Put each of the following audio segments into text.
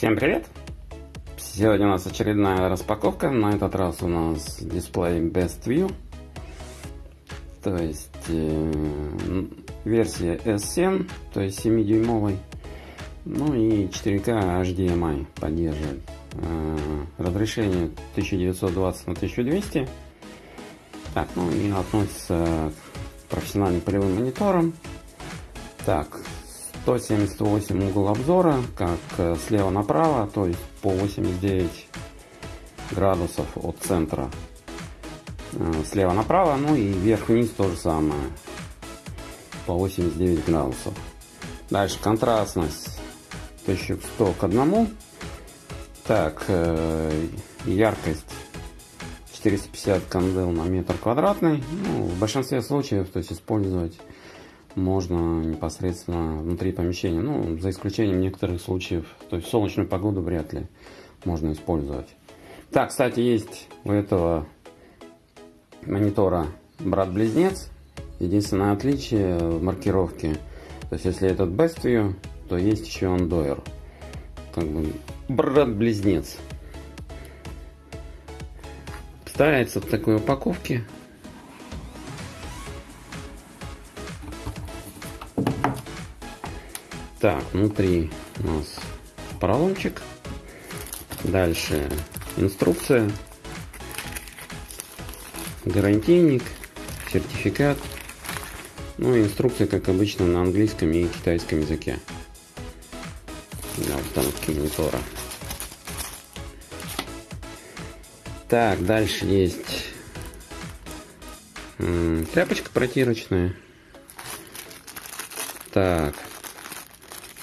Всем привет! Сегодня у нас очередная распаковка. На этот раз у нас дисплей Best View. То есть э, версия S7, то есть 7-дюймовый. Ну и 4K HDMI поддерживает. Э, разрешение 1920 на 1200. Так, ну и относится к профессиональным полевым мониторам. Так, 178 угол обзора, как э, слева направо, то есть по 89 градусов от центра э, слева направо, ну и вверх-вниз то же самое, по 89 градусов. Дальше контрастность 1100 к 1. Так, э, яркость 450 кандел на метр квадратный. Ну, в большинстве случаев, то есть использовать можно непосредственно внутри помещения. Ну, за исключением некоторых случаев. То есть солнечную погоду вряд ли можно использовать. Так, кстати, есть у этого монитора брат-близнец. Единственное отличие в маркировке. То есть, если этот Best View, то есть еще Andoer. Как бы брат-близнец. Ставится в такой упаковке. Так, внутри у нас поролончик. Дальше инструкция. Гарантийник, сертификат. Ну и инструкция, как обычно, на английском и китайском языке. Для установки монитора. Так, дальше есть тряпочка протирочная. Так,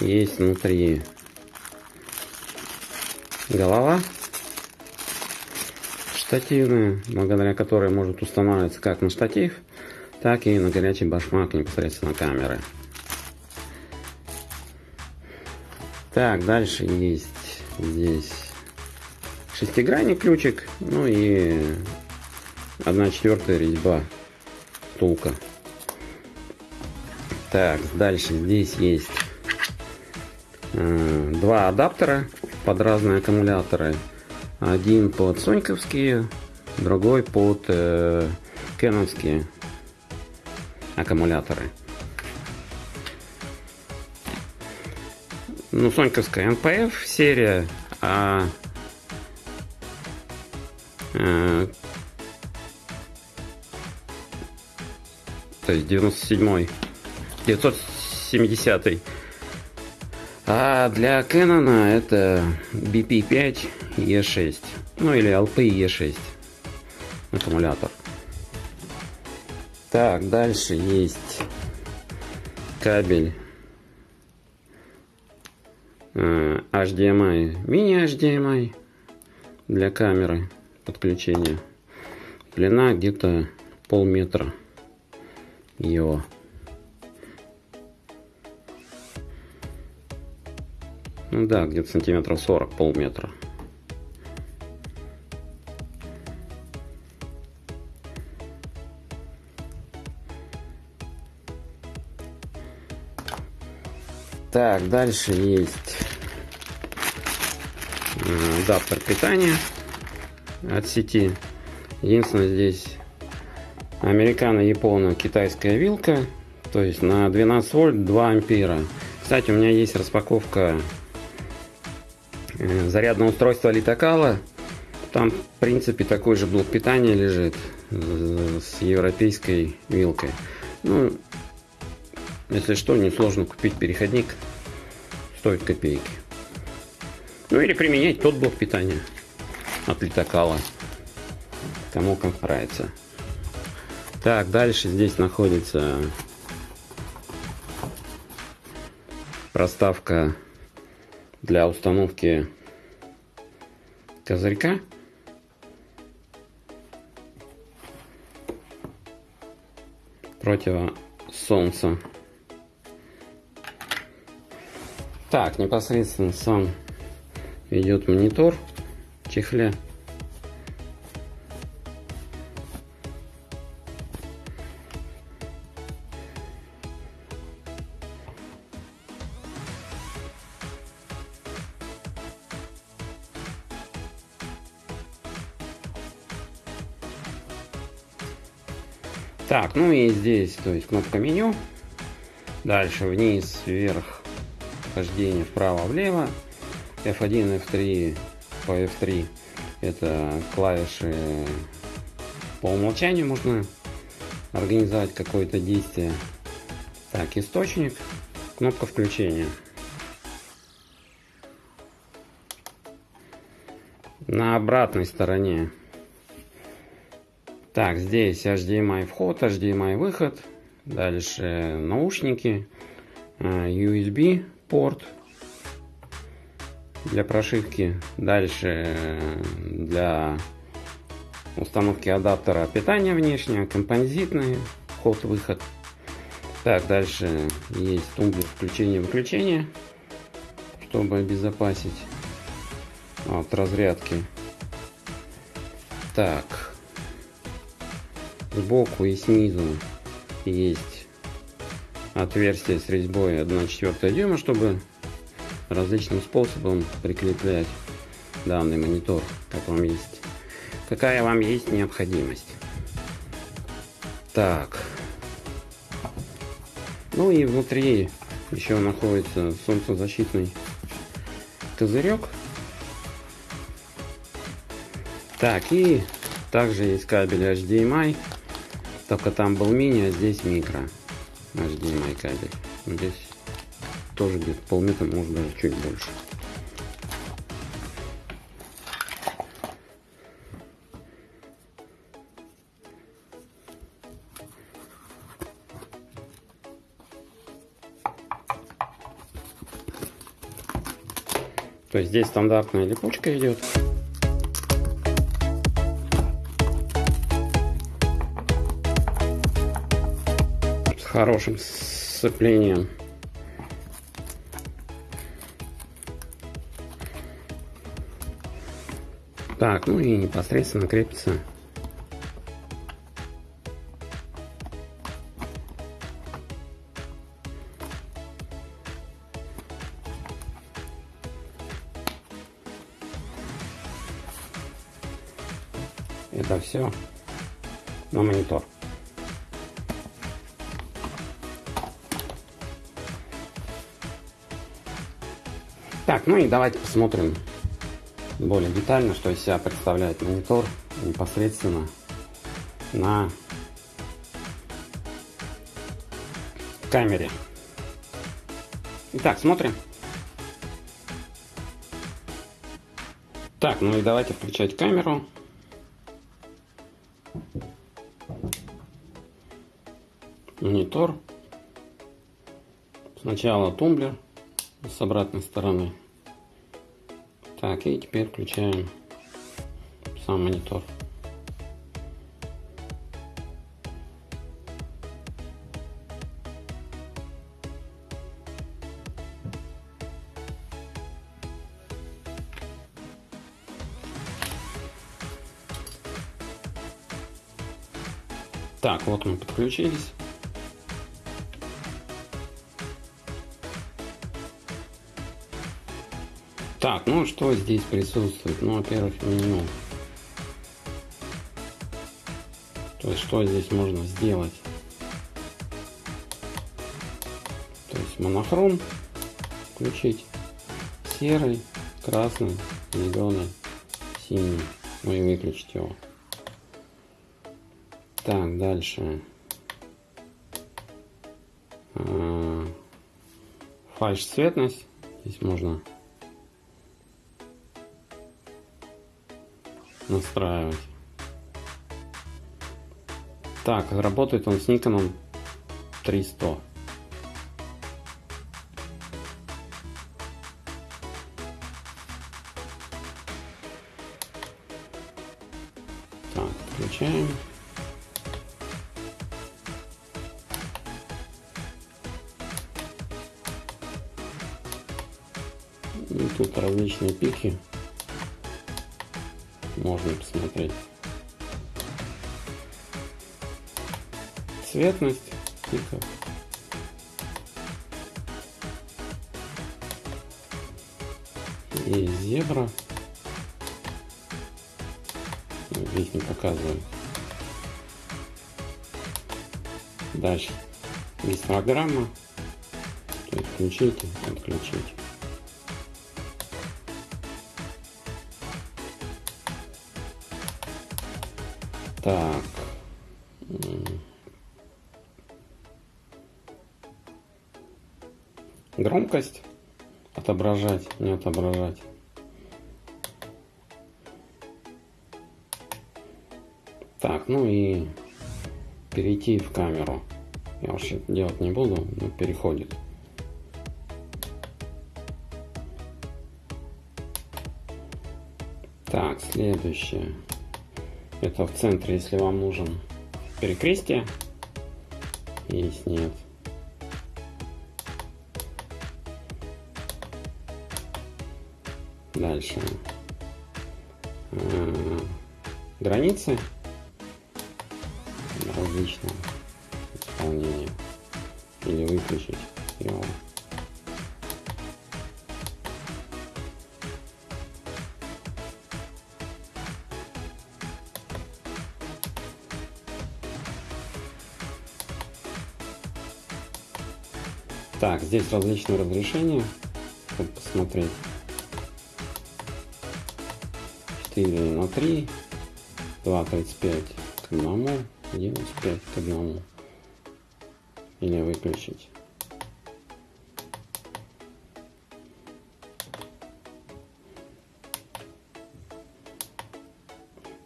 есть внутри голова штативная, благодаря которой может устанавливаться как на штатив, так и на горячий башмак непосредственно камеры. Так, дальше есть здесь шестигранный ключик, ну и 1 четвертая резьба втулка. Так, дальше здесь есть два адаптера под разные аккумуляторы. Один под соньковские, другой под э, аккумуляторы. Ну, соньковская NPF серия, а э, то есть 97 970 а для Canon это BP5 E6. Ну или LP E6 аккумулятор. Так, дальше есть кабель э, HDMI, мини-HDMI для камеры подключения. Длина где-то полметра его. Да, где-то сантиметров 40, полметра. Так, дальше есть адаптер питания от сети. Единственное здесь американо-японо-китайская вилка. То есть на 12 вольт 2 ампера. Кстати, у меня есть распаковка Э, зарядное устройство Литокала. Там, в принципе, такой же блок питания лежит э, с европейской вилкой. Ну, если что, несложно купить переходник. Стоит копейки. Ну или применять тот блок питания от Литокала. Кому как нравится. Так, дальше здесь находится проставка для установки козырька. против солнца. Так, непосредственно сам идет монитор в чехле. Так, ну и здесь, то есть кнопка меню. Дальше вниз, вверх, хождение вправо-влево. F1, F3 по F3 это клавиши по умолчанию можно организовать какое-то действие. Так, источник, кнопка включения. На обратной стороне. Так, здесь HDMI вход, HDMI выход. Дальше наушники, э, USB порт для прошивки. Дальше э, для установки адаптера питания внешнего, композитный вход-выход. Так, дальше есть тумблер включения-выключения, чтобы обезопасить от разрядки. Так, сбоку и снизу есть отверстие с резьбой 1,4 дюйма, чтобы различным способом прикреплять данный монитор, как вам есть, какая вам есть необходимость. Так. Ну и внутри еще находится солнцезащитный козырек. Так, и также есть кабель HDMI, только там был мини, а здесь микро HDMI кабель. Здесь тоже где-то полметра, может даже чуть больше. То есть здесь стандартная липучка идет. Хорошим сцеплением. Так, ну и непосредственно крепится давайте посмотрим более детально, что из себя представляет монитор непосредственно на камере. Итак, смотрим. Так, ну и давайте включать камеру. Монитор. Сначала тумблер с обратной стороны. Так, и теперь включаем сам монитор. Так, вот мы подключились. Так, ну что здесь присутствует? Ну, во-первых, меню. То есть, что здесь можно сделать? То есть, монохром включить. Серый, красный, зеленый, синий. Ну и выключить его. Так, дальше. А, фальш цветность. Здесь можно настраивать. Так, работает он с Никоном 300. Так, включаем. И тут различные пики можно посмотреть. Цветность пиков. И зебра. Здесь не показываю. Дальше гистограмма. Включите, отключить. Так. Громкость отображать, не отображать. Так, ну и перейти в камеру. Я это делать не буду, но переходит. Так, следующее. Это в центре, если вам нужен перекрестие. Есть, нет. Дальше. Э, границы различного исполнения. Или выключить его. Так, здесь различные разрешения, чтобы посмотреть. 4 на 3, 2.35 к 1, 95 к 1. Или выключить.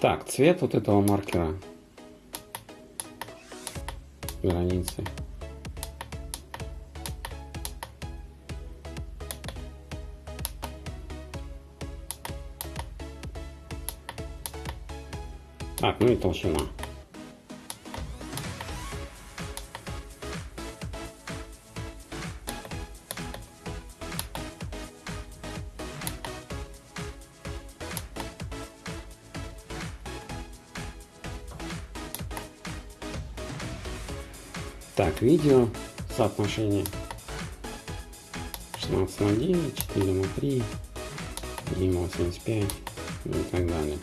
Так, цвет вот этого маркера границы ну и толщина. Так, видео соотношение 16 на 9, 4 на 3, 1,85 и так далее.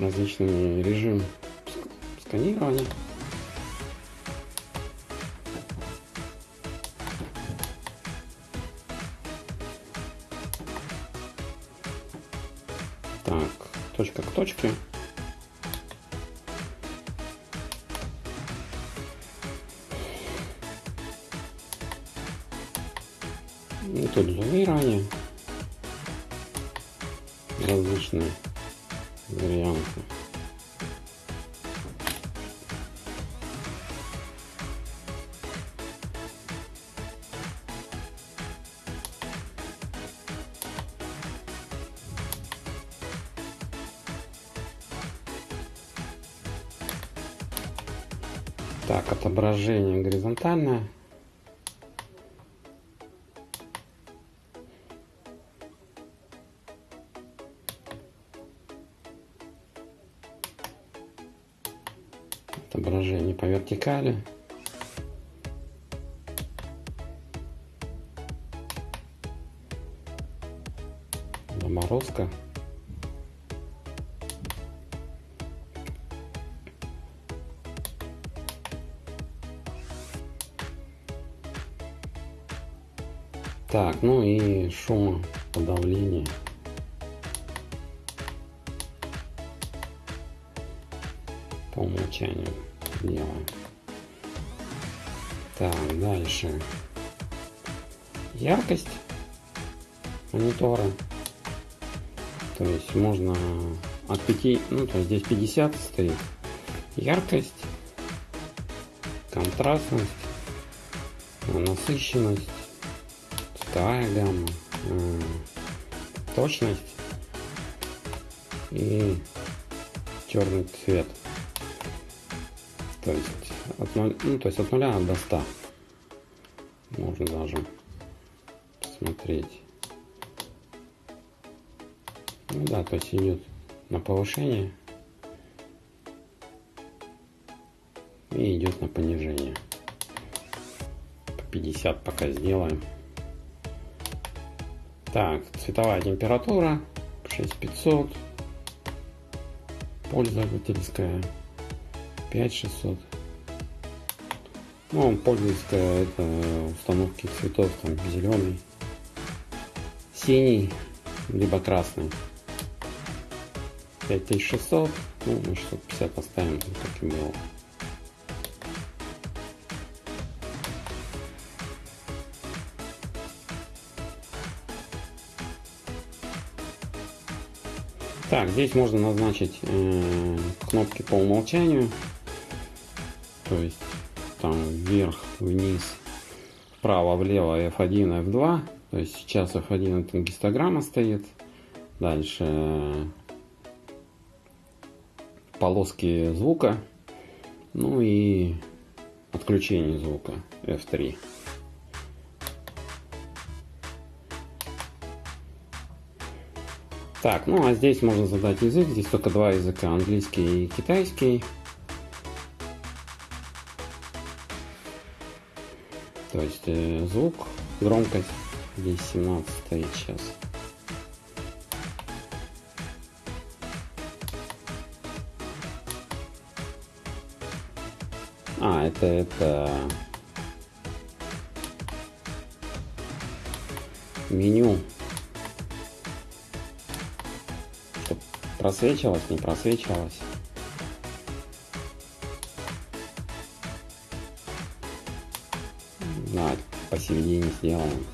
Различными режим сканирования. Так, точка к точке. И тут зумирование различные варианты. Так, отображение горизонтальное. Отображение по вертикали. Заморозка. Так, ну и шумоподавление. по умолчанию делаем. Так, дальше. Яркость монитора. То есть можно от 5, ну то есть здесь 50 стоит. Яркость, контрастность, насыщенность, цветовая гамма, э, точность и черный цвет. То есть от 0, ну, то есть от 0 до 100. Можно даже смотреть. Ну да, то есть идет на повышение и идет на понижение. По 50 пока сделаем. Так, цветовая температура 6500. Пользовательская 5600. Ну, пользовательская это установки цветов, там зеленый, синий, либо красный. 5600, ну, мы 650 оставим, как и было. Так, здесь можно назначить э, кнопки по умолчанию. То есть там вверх, вниз, вправо, влево, F1, F2. То есть сейчас F1 это гистограмма стоит. Дальше э, полоски звука. Ну и отключение звука F3. Так, ну а здесь можно задать язык. Здесь только два языка, английский и китайский. То есть э, звук, громкость. Здесь 17 стоит сейчас. А, это, это меню Просвечивалось, не просвечивалось. Посередине сделаем.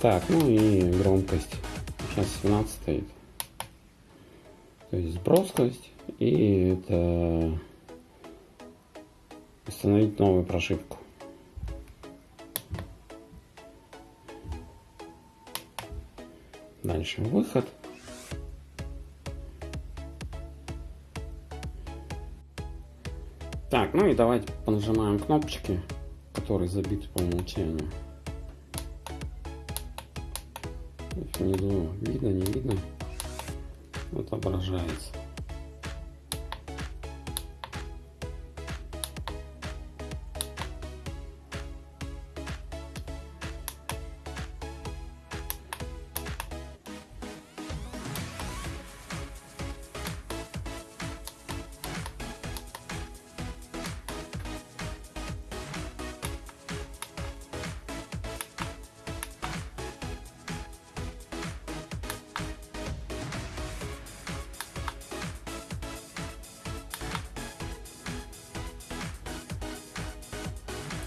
Так, ну и громкость. Сейчас 17 стоит. То есть броскость. И это установить новую прошивку. Дальше выход. Так, ну и давайте понажимаем кнопочки, которые забиты по умолчанию. Внизу видно, не видно, отображается.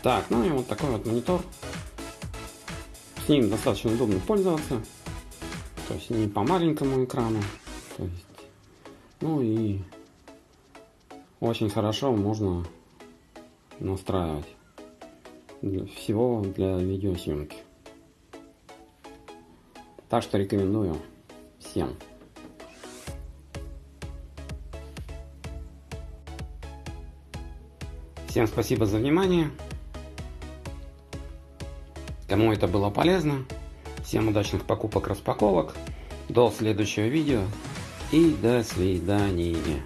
Так, ну и вот такой вот монитор. С ним достаточно удобно пользоваться. То есть не по маленькому экрану. То есть, ну и очень хорошо можно настраивать для всего для видеосъемки. Так что рекомендую всем. Всем спасибо за внимание. Кому это было полезно, всем удачных покупок-распаковок, до следующего видео и до свидания.